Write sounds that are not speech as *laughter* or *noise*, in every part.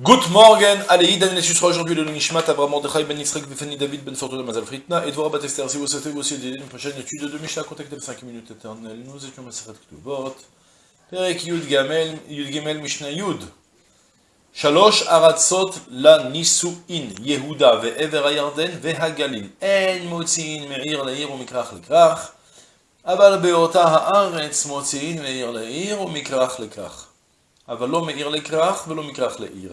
Good morning, allez, Idan et sera aujourd'hui le Nishmat, Abraham Mordechai Ben Yitzhak, Befani David Ben Fortuna Mazal Fritna, et Dvorah Batester, si vous souhaitez vous aussi aider une prochaine étude de Mishnah, contactez le 5 minutes éternelles, nous étions Maseret Ktubot, Perek Yud Gamel, Yud Gamel Mishnah Yud, Shalosh Aratzot la Nisuin, Yehuda ve'ever hayarden ve'hagalil, En motziin me'ir le'ir u'mikrach le'krach, אבל באותה הארץ מוציאים מעיר לעיר ומכרך לכך. אבל לא מעיר לכרך ולא מכרך לעיר.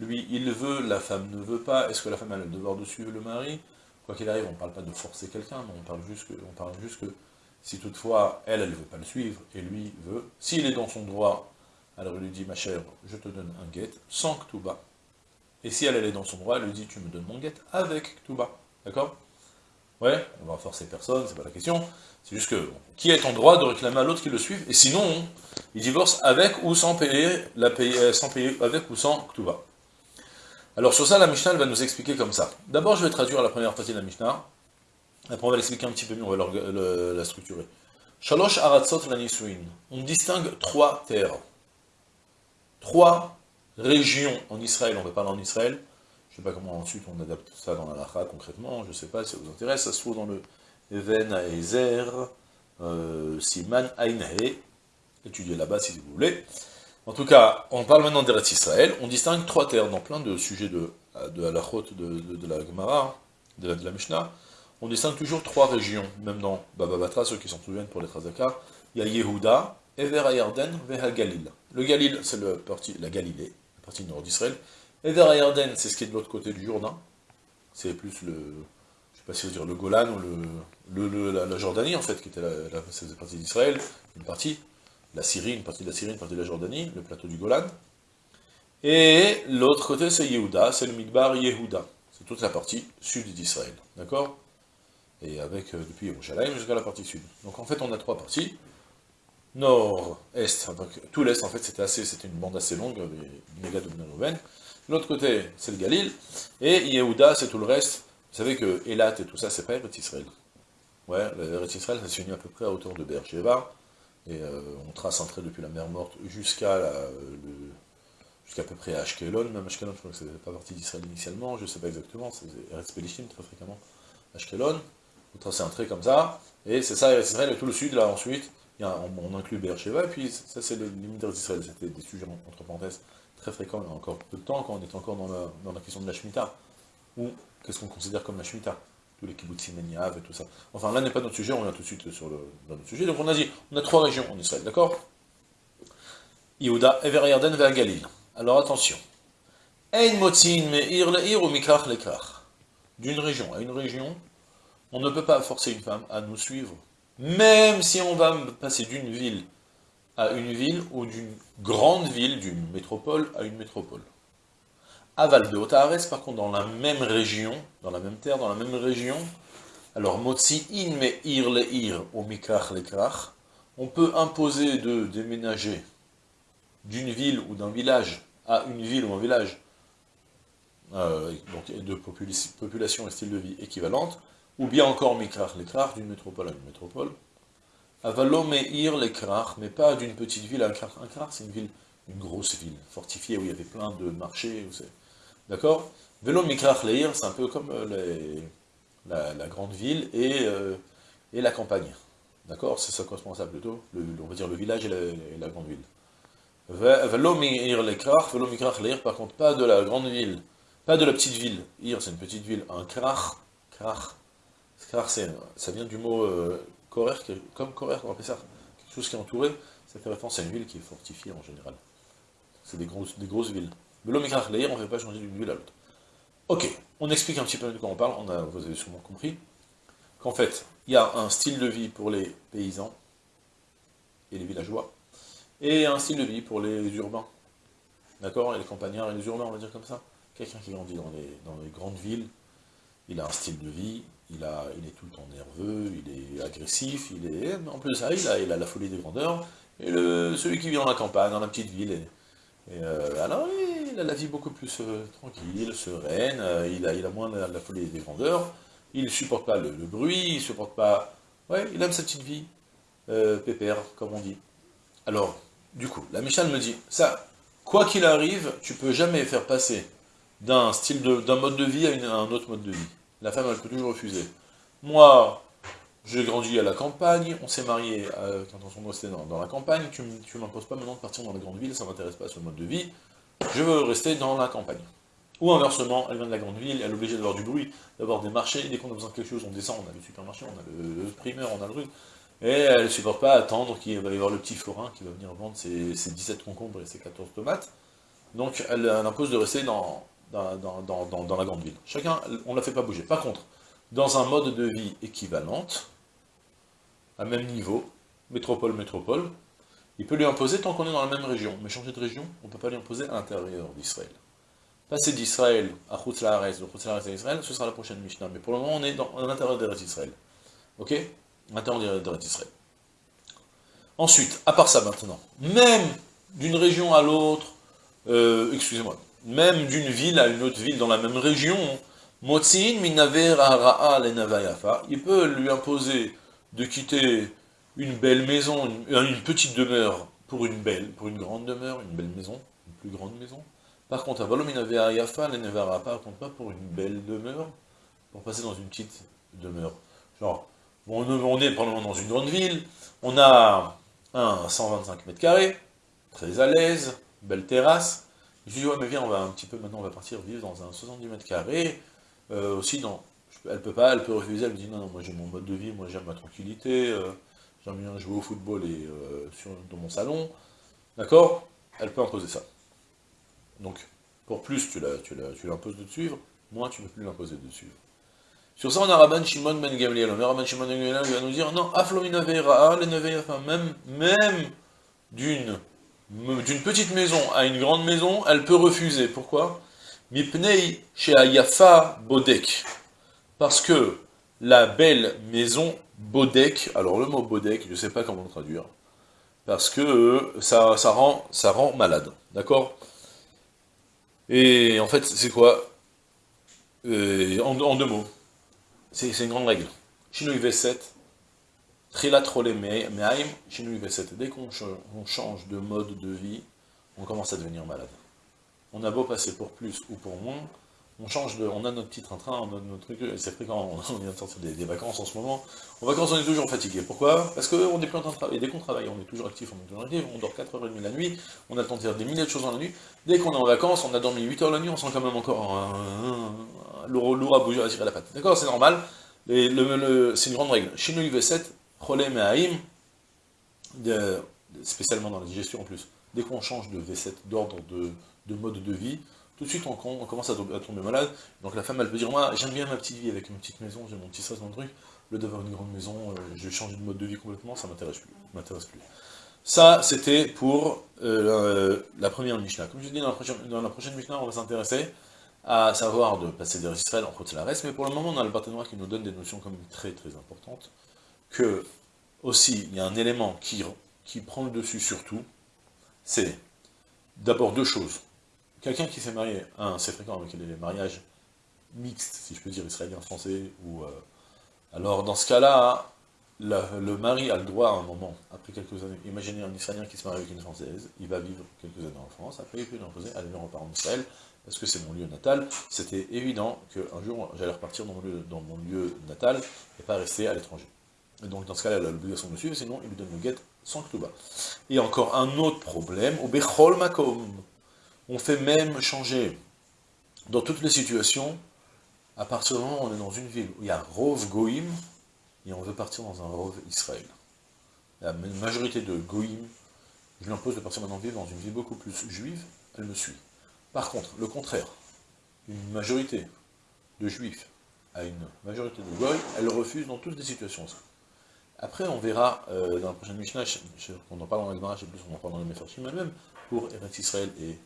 lui, il veut, la femme ne veut pas, est-ce que la femme a le devoir de suivre le mari? Quoi qu'il arrive, on ne parle pas de forcer quelqu'un, mais on parle, juste que, si toutefois, elle, ne veut pas le suivre, et lui veut, s'il est dans son droit, alors il lui dit, ma chère, je te donne un guet, sans bas. Et si elle, est dans son droit, elle lui dit, tu me donnes mon guet avec bas. D'accord? Ouais, on va forcer personne, c'est pas la question. C'est juste que, qui est en droit de réclamer à l'autre qui le suive Et sinon, il divorce avec ou sans payer, la payer euh, sans payer avec ou sans Ktuba. Alors sur ça, la Mishnah, va nous expliquer comme ça. D'abord, je vais traduire la première partie de la Mishnah. Après, on va l'expliquer un petit peu mieux, on va la structurer. Shalosh Aratzot Lanisuin. On distingue trois terres. Trois régions en Israël, on va parler en Israël, je ne sais pas comment ensuite on adapte ça dans la lacha concrètement, je ne sais pas si ça vous intéresse, ça se trouve dans le Even Ezer, euh, Siman Ainhe, étudiez là-bas si vous voulez. En tout cas, on parle maintenant d'Eretz Israël, on distingue trois terres dans plein de sujets de, la de, de, la Gemara, de la, Mishnah, on distingue toujours trois régions, même dans Baba Batra, ceux qui s'en souviennent pour les Trazaka, il y a Yehuda, Ever Ayarden, Veha Galil. Le Galil, c'est la Galilée, la partie nord d'Israël, Ever Ayarden, c'est ce qui est de l'autre côté du Jourdain. C'est plus le, je le Golan ou la, Jordanie, en fait, qui était la, la partie d'Israël, une partie, la Syrie, une partie de la Syrie, une partie de la Jordanie, le plateau du Golan. Et l'autre côté, c'est Yehuda, c'est le Midbar Yehuda. C'est toute la partie sud d'Israël, d'accord? Et avec, euh, depuis Yerushalayim jusqu'à la partie sud. Donc en fait, on a trois parties. Nord, Est, tout l'Est, en fait, c'était assez, c'était une bande assez longue, méga de. L'autre côté, c'est le Galil, et Yehuda, c'est tout le reste. Vous savez que Elat et tout ça, c'est pas Eretz Israël. Ouais, Eretz Israël, ça à peu près à hauteur de Beersheba, et euh, on trace un trait depuis la mer Morte jusqu'à jusqu'à peu près Ashkelon, même Ashkelon, je crois que c'est pas partie d'Israël initialement, je sais pas exactement, c'est Eretz très fréquemment, Ashkelon, vous tracez un trait comme ça, et c'est ça Israël, et tout le sud, là, ensuite, on, inclut Beersheba, et puis ça c'est les limites d'Eretz Israël, c'était des sujets entre parenthèses très fréquent il y a encore peu de temps, quand on est encore dans la, question de la Shemitah. Ou qu'est-ce qu'on considère comme la Shemitah? Tous les kibbutzim et tout ça. Enfin, là n'est pas notre sujet, on vient tout de suite sur le, notre sujet. Donc on a dit, on a trois régions en Israël, d'accord? Yehuda, Ever Yarden, Galil. Alors attention. Ein motzin me'ir le'ir ou mikrach. D'une région à une région, on ne peut pas forcer une femme à nous suivre, même si on va passer d'une ville à une ville ou d'une grande ville, d'une métropole à une métropole. Aval de Otahares, par contre, dans la même région, dans la même terre, dans la même région, alors Motsi in me ir le ir au mikrach le on peut imposer de déménager d'une ville ou d'un village à une ville ou un village, euh, donc de population et style de vie équivalente, ou bien encore mikrach le krach, d'une métropole à une métropole, Avalo Meir les Krach, mais pas d'une petite ville Un Krach, c'est une ville, une grosse ville, fortifiée, où il y avait plein de marchés, d'accord? Velo Mikrach Leir, c'est un peu comme euh, la, grande ville et, euh, et la campagne. D'accord? C'est ça correspond à ça plutôt, on va dire le village et la, grande ville. Velo Meir les Krach, Velo Mikrach Leir, par contre, pas de la grande ville, pas de la petite ville. Ir, c'est une petite ville. Un Krach, Krach, Krach, ça vient du mot... Euh, comme Korer, on appelle ça, quelque chose qui est entouré, ça fait référence à une ville qui est fortifiée en général. C'est des grosses, des grosses villes. On ne fait pas changer d'une ville à l'autre. Ok, on explique un petit peu de quoi on parle, vous avez sûrement compris, qu'en fait, il y a un style de vie pour les paysans et les villageois, et un style de vie pour les urbains. D'accord? Et les campagnards et les urbains, on va dire comme ça. quelqu'un qui grandit dans les, grandes villes, il a un style de vie, il, est tout le temps nerveux, il est agressif, il est... En plus de ça, il a, la folie des grandeurs, et celui qui vit dans la campagne, dans la petite ville, et, euh, alors il a la vie beaucoup plus euh, tranquille, sereine, euh, il, a, il a moins la, folie des grandeurs, il ne supporte pas le, bruit, il supporte pas... Ouais, il aime sa petite vie, pépère, comme on dit. Alors, du coup, la Michal me dit, ça, quoi qu'il arrive, tu peux jamais faire passer d'un style d'un mode de vie à, une, à un autre mode de vie. La femme, elle peut toujours refuser. Moi, j'ai grandi à la campagne, on s'est marié euh, quand on restait dans, dans la campagne, tu ne m'imposes pas maintenant de partir dans la grande ville, ça ne m'intéresse pas ce mode de vie, je veux rester dans la campagne. Ou inversement, elle vient de la grande ville, elle est obligée d'avoir du bruit, d'avoir des marchés, dès qu'on a besoin de quelque chose, on descend, on a le supermarché, on a le, primeur, on a le truc, et elle ne supporte pas attendre qu'il va y avoir le petit forain qui va venir vendre ses, ses 17 concombres et ses 14 tomates, donc elle, elle impose de rester dans, dans, la grande ville. Chacun, on ne la fait pas bouger. Par contre, dans un mode de vie équivalente, à même niveau, métropole-métropole, il peut lui imposer tant qu'on est dans la même région. Mais changer de région, on ne peut pas lui imposer à l'intérieur d'Israël. Passer d'Israël à Chutz-Laaretz, de Chutz-Laaretz à Israël, ce sera la prochaine Mishnah. Mais pour le moment, on est dans, à l'intérieur d'Israël. Ok? À l'intérieur d'Israël. Ensuite, à part ça maintenant, même d'une région à l'autre, euh, excusez-moi, même d'une ville à une autre ville dans la même région, Motzin minaver il peut lui imposer de quitter une belle maison, une, petite demeure, pour une belle, pour une grande demeure, une belle maison, une plus grande maison. Par contre, par contre pas pour une belle demeure, pour passer dans une petite demeure. Genre, on, on est probablement dans une grande ville, on a un 125 mètres carrés, très à l'aise, belle terrasse, je lui dis, ouais, mais viens, on va un petit peu, maintenant, on va partir vivre dans un 70 mètres carrés. Euh, aussi, non, elle peut pas, elle peut refuser, elle me dit, non, non, moi j'ai mon mode de vie, moi j'aime ma tranquillité, euh, j'aime bien jouer au football et euh, dans mon salon. D'accord? Elle peut imposer ça. Donc, pour plus, tu l'imposes de suivre, moins, tu ne peux plus l'imposer de suivre. Sur ça, on a Rabban Shimon Ben Gamliel. Rabban Shimon Ben Gamliel va nous dire, non, Aflomina Veira, les même, même d'une petite maison à une grande maison, elle peut refuser. Pourquoi? Mipnei Ayafa Bodek. Parce que la belle maison Bodek, alors le mot Bodek, je ne sais pas comment le traduire, parce que ça, ça, rend, malade, d'accord? Et en fait, c'est quoi? Euh, en, deux mots, c'est une grande règle. V7, Trilat Me'aim, Dès qu'on change de mode de vie, on commence à devenir malade. On a beau passer pour plus ou pour moins, on change de, on a notre petit train-train, on a notre truc, c'est fréquent, *laughs* on vient de sortir des, vacances en ce moment. En vacances, on est toujours fatigué. Pourquoi? Parce qu'on est plus en train de travailler. Dès qu'on travaille, on est toujours actif, on est toujours actif, on dort 4h30 la nuit, on a le temps de faire des milliers de choses dans la nuit. Dès qu'on est en vacances, on a dormi 8h la nuit, on sent quand même encore lourd à bouger, à tirer la patte. D'accord? C'est normal. c'est une grande règle. Chez nous, IV7, problème spécialement dans la digestion en plus, dès qu'on change de V7, d'ordre de, mode de vie, tout de suite on, commence à, tomber malade, donc la femme elle peut dire, moi j'aime bien ma petite vie avec une petite maison, j'ai mon petit dans le truc, le d'avoir une grande maison, euh, je vais de mode de vie complètement, ça m'intéresse plus, m'intéresse plus. Ça, c'était pour euh, la, première Mishnah. Comme je dis, dans la prochaine, dans la prochaine Mishnah, on va s'intéresser à savoir de passer des Israël en la reste, mais pour le moment, on a le partenaire qui nous donne des notions comme très très importantes, que, aussi, il y a un élément qui, qui prend le dessus sur tout, c'est d'abord deux choses. Quelqu'un qui s'est marié, c'est fréquent avec les mariages mixtes, si je peux dire, israélien-français, ou... Euh, alors, dans ce cas-là, le mari a le droit à un moment, après quelques années, imaginez un Israélien qui se marie avec une Française, il va vivre quelques années en France, après il peut l'imposer, allez, on repart en Israël, parce que c'est mon lieu natal, c'était évident qu'un jour, j'allais repartir dans mon, lieu, natal, et pas rester à l'étranger. Et donc dans ce cas-là, elle a l'obligation de suivre, sinon il lui donne le guet sans bas. Et encore un autre problème, au Bechol Makom, on fait même changer, dans toutes les situations, à partir du moment où on est dans une ville où il y a Rov Goïm, et on veut partir dans un Rov Israël. La majorité de Goïm, je lui impose de partir maintenant vivre dans une ville beaucoup plus juive, elle me suit. Par contre, le contraire, une majorité de juifs à une majorité de Goïm, elle refuse dans toutes les situations. Après, on verra euh, dans la prochaine Mishnah, on en parle dans la Gemara, je sais plus, on en parle dans le Mefarshim même, pour Eretz Israël et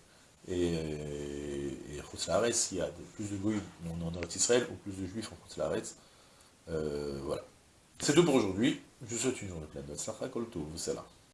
et, et Khotz il y a plus de goïs en Israël ou plus de juifs en Khotz euh, voilà. C'est tout pour aujourd'hui. Je vous souhaite une journée pleine de Tzlacha Kol c'est là.